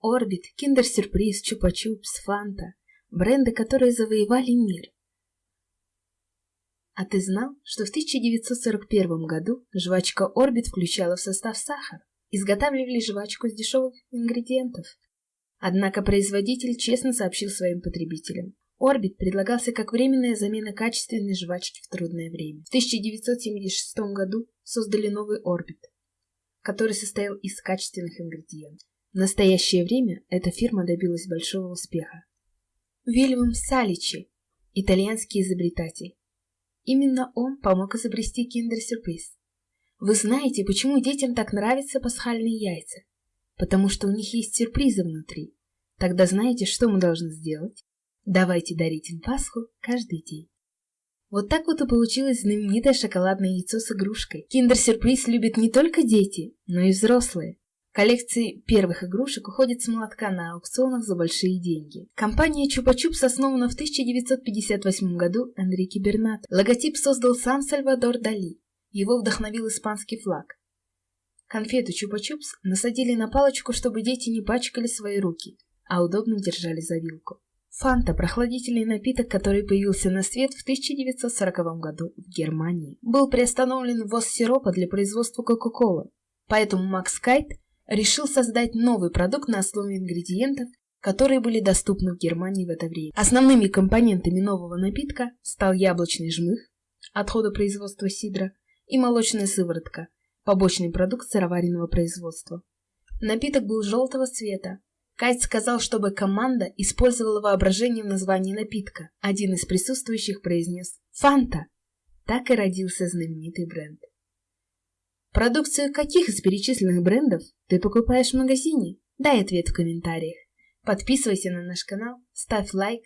Орбит, Киндер-сюрприз, Чупа-чупс, Фанта – бренды, которые завоевали мир. А ты знал, что в 1941 году жвачка Орбит включала в состав сахар? Изготавливали жвачку с дешевых ингредиентов. Однако производитель честно сообщил своим потребителям. Орбит предлагался как временная замена качественной жвачки в трудное время. В 1976 году создали новый Орбит, который состоял из качественных ингредиентов. В настоящее время эта фирма добилась большого успеха. Вильям Саличи, итальянский изобретатель. Именно он помог изобрести киндер-сюрприз. Вы знаете, почему детям так нравятся пасхальные яйца? Потому что у них есть сюрпризы внутри. Тогда знаете, что мы должны сделать? Давайте дарить им Пасху каждый день. Вот так вот и получилось знаменитое шоколадное яйцо с игрушкой. Киндер-сюрприз любят не только дети, но и взрослые. Коллекции первых игрушек уходят с молотка на аукционах за большие деньги. Компания Чупа-Чупс основана в 1958 году Энрике Бернат. Логотип создал сам Сальвадор Дали. Его вдохновил испанский флаг. Конфету Чупа-Чупс насадили на палочку, чтобы дети не пачкали свои руки, а удобно держали за вилку. Фанта – прохладительный напиток, который появился на свет в 1940 году в Германии. Был приостановлен ввоз сиропа для производства Кока-Колы. Поэтому Макс Кайт решил создать новый продукт на основе ингредиентов, которые были доступны в Германии в это время. Основными компонентами нового напитка стал яблочный жмых, отхода производства сидра, и молочная сыворотка, побочный продукт сыроваренного производства. Напиток был желтого цвета. Кайт сказал, чтобы команда использовала воображение в названии напитка. Один из присутствующих произнес «Фанта». Так и родился знаменитый бренд. Продукцию каких из перечисленных брендов ты покупаешь в магазине? Дай ответ в комментариях. Подписывайся на наш канал, ставь лайк